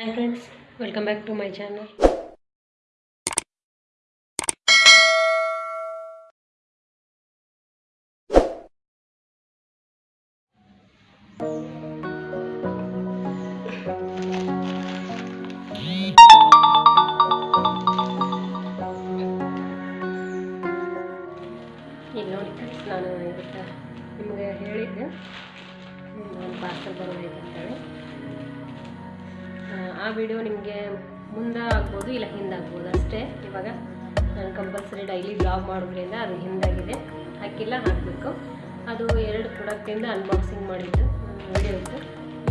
Hi friends welcome back to my channel ಇಲ್ಲಿ ನೋಡಿ friends ನಾನು ಇವತ್ತು ನಿಮಗೆ ಹೇಳಿದ್ದೆ ಒಂದು ಪಾರ್ಸಲ್ ಬರೋದಿದೆ ಅಂತೇಳಿ. ಆ, ವಿಡಿಯೋ ನಿಮಗೆ ಮುಂದೆ ಆಗ್ಬೋದು ಇಲ್ಲ ಹಿಂದಾಗ್ಬೋದು ಅಷ್ಟೇ. ಇವಾಗ ನಾನು ಕಂಪಲ್ಸರಿ ಡೈಲಿ ಬ್ಲಾಗ್ ಮಾಡೋದ್ರಿಂದ ಅದು ಹಿಂದಾಗಿದೆ. ಹಾಕಿಲ್ಲ ಹಾಕಬೇಕು. ಅದು ಎರಡು ಪ್ರಾಡಕ್ಟಿಂದ ಅನ್ಬಾಕ್ಸಿಂಗ್ ಮಾಡಿದ್ದು ವಿಡಿಯೋ ಇತ್ತು.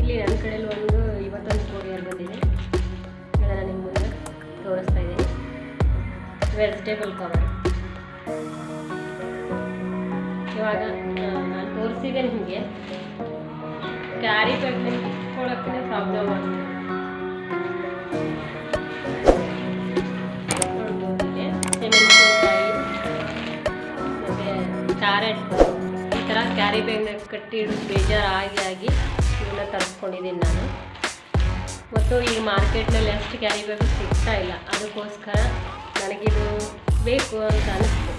ಇಲ್ಲಿ ನನ್ನ ಕಡೆಯಲ್ಲಿ ಒಂದು ಇವತ್ತೊಂದು ಕೊರಿಯರ್ ಬಂದಿದೆ. ಅದನ್ನು ನಿಮ್ಮ ಮುಂದೆ ತೋರಿಸ್ತಾ ಇದ್ದೀನಿ. ವೆಜಿಟೇಬಲ್ ಕವರ್ ಇವಾಗ ನಾನು ತೋರಿಸಿದೆ ನಿಮಗೆ. ಕ್ಯಾರಿ ಬ್ಯಾಗ್ ಪ್ರಾಬ್ಲಮ್ ಆಗ್ತದೆ ಕ್ಯಾರೆಟ್ ಈ ಥರ ಕ್ಯಾರಿ ಬ್ಯಾಗ್ನಾಗ ಕಟ್ಟಿ ಬೇಜಾರು ಆಗಿ ಆಗಿ ಇವನ್ನ ತರಿಸ್ಕೊಂಡಿದ್ದೀನಿ ನಾನು. ಮತ್ತು ಈಗ ಮಾರ್ಕೆಟ್ನಲ್ಲಿ ಅಷ್ಟು ಕ್ಯಾರಿ ಬ್ಯಾಗ್ ಸಿಗ್ತಾ ಇಲ್ಲ. ಅದಕ್ಕೋಸ್ಕರ ನನಗಿದು ಬೇಕು ಅಂತ ಅನಿಸ್ತು.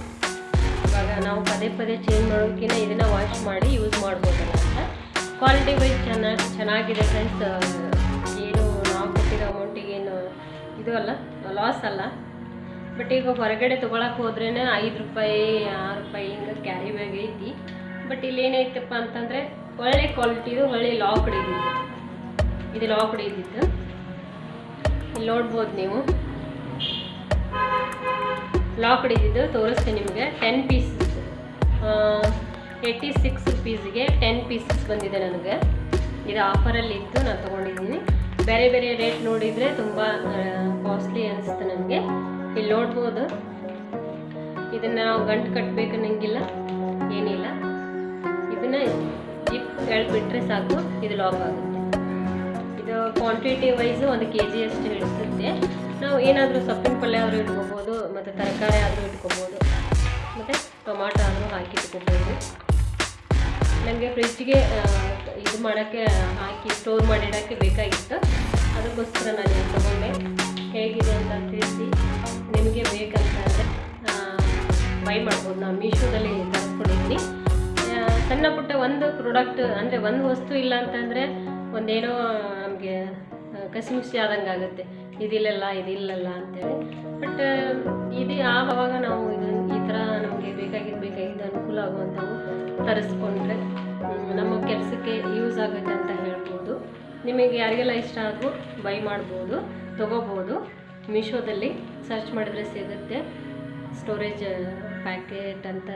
ಇವಾಗ ನಾವು ಪದೇ ಪದೇ ಚೇಂಜ್ ಮಾಡೋಕ್ಕಿಂತ ಇದನ್ನು ವಾಶ್ ಮಾಡಿ ಯೂಸ್ ಮಾಡ್ಬೋದಲ್ಲ ಅಂತ. ಕ್ವಾಲಿಟಿ ವೈಸ್ ಚೆನ್ನಾಗಿ, ಚೆನ್ನಾಗಿದೆ ಫ್ರೆಂಡ್ಸ್ ಏನು ನಾವು ಕೊಟ್ಟಿರೋ ಅಮೌಂಟಿಗೆ ಏನು ಇದು ಅಲ್ಲ ಲಾಸ್ ಅಲ್ಲ. ಬಟ್ ಈಗ ಹೊರಗಡೆ ತೊಗೊಳಕ್ಕೆ ಹೋದ್ರೇ ಐದು ರೂಪಾಯಿ, ಆರು ರೂಪಾಯಿ ಹಿಂಗೆ ಕ್ಯಾರಿ ಬ್ಯಾಗ್ ಐತಿ. ಬಟ್ ಇಲ್ಲಿ ಏನೈತಪ್ಪ ಅಂತಂದರೆ ಒಳ್ಳೆ ಕ್ವಾಲಿಟಿದು ಒಳ್ಳೆ ಲಾಕ್ ಹಿಡಿದಿತ್ತು. ಇದು ಲಾಕ್ ಇದ್ದಿದ್ದು ಇಲ್ಲಿ ನೋಡ್ಬೋದು ನೀವು. ಲಾಕ್ ಹಿಡಿದಿದ್ದು ತೋರಿಸ್ತೀನಿ ನಿಮಗೆ. ಟೆನ್ ಪೀಸಸ್ ಏಯ್ಟಿ ಸಿಕ್ಸ್ ರುಪೀಸ್ಗೆ ಟೆನ್ ಪೀಸಸ್ ಬಂದಿದೆ ನನಗೆ. ಇದು ಆಫರಲ್ಲಿ ಇತ್ತು, ನಾನು ತೊಗೊಂಡಿದ್ದೀನಿ. ಬೇರೆ ಬೇರೆ ರೇಟ್ ನೋಡಿದರೆ ತುಂಬ ಕಾಸ್ಟ್ಲಿ ಅನಿಸುತ್ತೆ ನನಗೆ. ನೋಡ್ಬೋದು. ಇದನ್ನು ನಾವು ಗಂಟು ಕಟ್ಟಬೇಕು ನಂಗಿಲ್ಲ ಏನಿಲ್ಲ. ಇದನ್ನು ಜಿಪ್ ಹೇಳ್ಬಿಟ್ರೆ ಸಾಕು, ಇದು ಲಾಕ್ ಆಗುತ್ತೆ. ಇದು ಕ್ವಾಂಟಿಟಿ ವೈಸು ಒಂದು ಕೆ ಜಿ ಅಷ್ಟು ಹಿಡಿಸುತ್ತೆ. ನಾವು ಏನಾದರೂ ಸೊಪ್ಪಿನ ಪಲ್ಯ ಆದರೂ ಇಟ್ಕೋಬೋದು, ಮತ್ತು ತರಕಾರಿ ಆದರೂ ಇಟ್ಕೋಬೋದು. ಮತ್ತು ಟೊಮಾಟೊ ಆದರೂ ಹಾಕಿ ಇಟ್ಕೋಬೋದು. ನನಗೆ ಫ್ರಿಜ್ಗೆ ಇದು ಮಾಡೋಕ್ಕೆ, ಹಾಕಿ ಸ್ಟೋರ್ ಮಾಡಿಡೋಕ್ಕೆ ಬೇಕಾಗಿತ್ತು. ಅದಕ್ಕೋಸ್ಕರ ನಾನು ತೊಗೊಂಡೆ. ಹೇಗಿದೆ ಅಂತ ತಿಳಿಸಿ. ಬೈ ಮಾಡ್ಬೋದು. ನಾವು ಮೀಶೋದಲ್ಲಿ ತರಿಸ್ಕೊಂಡಿದ್ದೀನಿ ಸಣ್ಣ ಪುಟ್ಟ ಒಂದು ಪ್ರಾಡಕ್ಟ್ ಅಂದರೆ ಒಂದು ವಸ್ತು ಇಲ್ಲ ಅಂತಂದರೆ ಒಂದೇನೋ, ನಮಗೆ ಕಸಿಮಿಸಿ ಆದಂಗೆ ಆಗುತ್ತೆ. ಇದಿಲ್ಲಲ್ಲ ಇದಿಲ್ಲಲ್ಲ ಅಂತೇಳಿ. ಬಟ್ ಇದು ಆವಾಗ ನಾವು ಇದು ಈ ಥರ ನಮಗೆ ಬೇಕಾಗಿದ್ದು ಬೇಕಾಗಿದ್ದು ಅನುಕೂಲ ಆಗುವಂಥವು ತರಿಸ್ಕೊಂಡ್ರೆ ನಮ್ಮ ಕೆಲಸಕ್ಕೆ ಯೂಸ್ ಆಗುತ್ತೆ ಅಂತ ಹೇಳ್ಬೋದು. ನಿಮಗೆ ಯಾರಿಗೆಲ್ಲ ಇಷ್ಟ ಆದರೂ ಬೈ ಮಾಡ್ಬೋದು, ತೊಗೋಬೋದು. ಮೀಶೋದಲ್ಲಿ ಸರ್ಚ್ ಮಾಡಿದರೆ ಸಿಗುತ್ತೆ. ಸ್ಟೋರೇಜ್ ಪ್ಯಾಕೆಟ್ ಅಂತ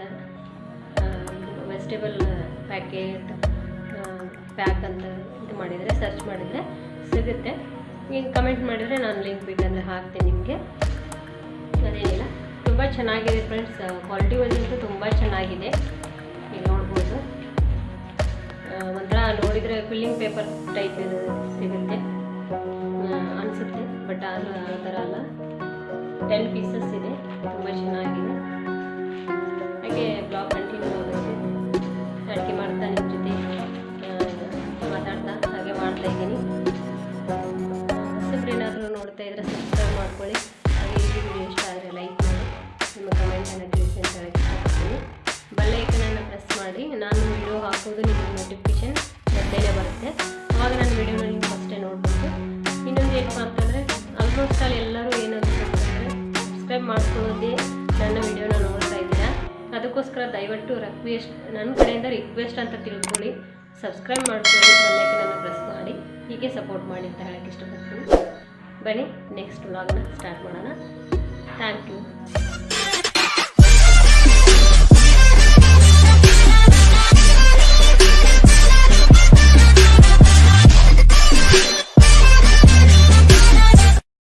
ವೆಜಿಟೇಬಲ್ ಪ್ಯಾಕೆಟ್ ಪ್ಯಾಕ್ ಅಂತ ಇದು ಮಾಡಿದರೆ, ಸರ್ಚ್ ಮಾಡಿದರೆ ಸಿಗುತ್ತೆ. ಈಗ ಕಮೆಂಟ್ ಮಾಡಿದರೆ ನಾನು ಲಿಂಕ್ ಬೇಕಂದರೆ ಹಾಕ್ತೀನಿ ನಿಮಗೆ. ಅದೇನಿಲ್ಲ, ತುಂಬ ಚೆನ್ನಾಗಿದೆ ಫ್ರೆಂಡ್ಸ್. ಕ್ವಾಲಿಟಿ ವೈಸ್ ಅಂತೂ ತುಂಬ ಚೆನ್ನಾಗಿದೆ. ಈಗ ನೋಡ್ಬೋದು. ಒಂಥರ ನೋಡಿದರೆ ಫಿಲ್ಲಿಂಗ್ ಪೇಪರ್ ಟೈಪ್ ಇದು ಸಿಗುತ್ತೆ. ಅನಿಸುತ್ತೆ, ಬಟ್ ಆದರೂ ಆ ಥರ ಅಲ್ಲ. ಟೆನ್ ಪೀಸಸ್ ಇದೆ, ತುಂಬ ಚೆನ್ನಾಗಿದೆ. ಮಾಡ್ತಾ ಇದ್ದೀನಿ. ಹೊಸಬ್ರೇನಾದರೂ ನೋಡ್ತಾ ಇದ್ರೆ ಸಬ್ಸ್ಕ್ರೈಬ್ ಮಾಡ್ಕೊಳ್ಳಿ. ಹಾಗೆ ಈ ವಿಡಿಯೋ ಇಷ್ಟ ಆದರೆ ಲೈಕ್ ಮಾಡಿ. ನಿಮ್ಮ ಕಮೆಂಟನ್ನು ತಿಳಿಸಿ ಅಂತ ಹೇಳಕ್ಕೆ ಇಷ್ಟಪಡ್ತೀನಿ ಬೆಲ್ಲೈಕನನ್ನು ಪ್ರೆಸ್ ಮಾಡಿ. ನಾನು ವಿಡಿಯೋ ಹಾಕೋದು ನಿಮಗೆ ನೋಟಿಫಿಕೇಶನ್ ಮೊದಲೇ ಬರುತ್ತೆ. ಆವಾಗ ನಾನು ವಿಡಿಯೋನ ನೀವು ಫಸ್ಟೇ ನೋಡ್ಬೋದು ಇನ್ನೊಂದು ಏನಪ್ಪ ಅಂತಂದರೆ ಆಲ್ಮೋಸ್ಟ್ ಆಲ್ ಎಲ್ಲರೂ ಏನಂತ ಅಂತಂದರೆ ಸಬ್ಸ್ಕ್ರೈಬ್ ಮಾಡ್ಕೊಳ್ಳೋದೇ ನನ್ನ ವಿಡಿಯೋನ ನೋಡ್ತಾ ಇದ್ದೀರಾ. ಅದಕ್ಕೋಸ್ಕರ ದಯವಿಟ್ಟು ರಿಕ್ವೆಸ್ಟ್ ನನ್ನ ಕಡೆಯಿಂದ ರಿಕ್ವೆಸ್ಟ್ ಅಂತ ತಿಳ್ಕೊಳ್ಳಿ. ಸಬ್ಸ್ಕ್ರೈಬ್ ಮಾಡಿಕೊಂಡು ಬೆಲ್ಲೈಕನನ್ನು ಪ್ರೆಸ್ ಮಾಡಿ. ಹೀಗೆ ಸಪೋರ್ಟ್ ಮಾಡಿ ಅಂತ ಹೇಳೋಕ್ಕೆ ಇಷ್ಟಪಡ್ತೀನಿ. ಬನ್ನಿ ನೆಕ್ಸ್ಟ್ ವ್ಲಾಗ್ನ ಸ್ಟಾರ್ಟ್ ಮಾಡೋಣ. Thank you